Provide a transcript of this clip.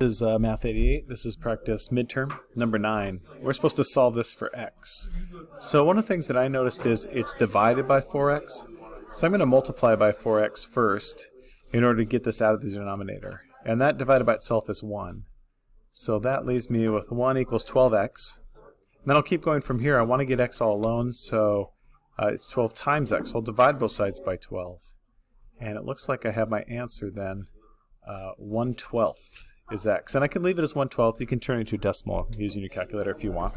This is uh, Math 88. This is practice midterm number 9. We're supposed to solve this for x. So one of the things that I noticed is it's divided by 4x. So I'm going to multiply by 4x first in order to get this out of the denominator. And that divided by itself is 1. So that leaves me with 1 equals 12x. And then I'll keep going from here. I want to get x all alone, so uh, it's 12 times x. So I'll divide both sides by 12. And it looks like I have my answer then, uh, 1 12th is x. And I can leave it as 1 12th. You can turn it into a decimal using your calculator if you want.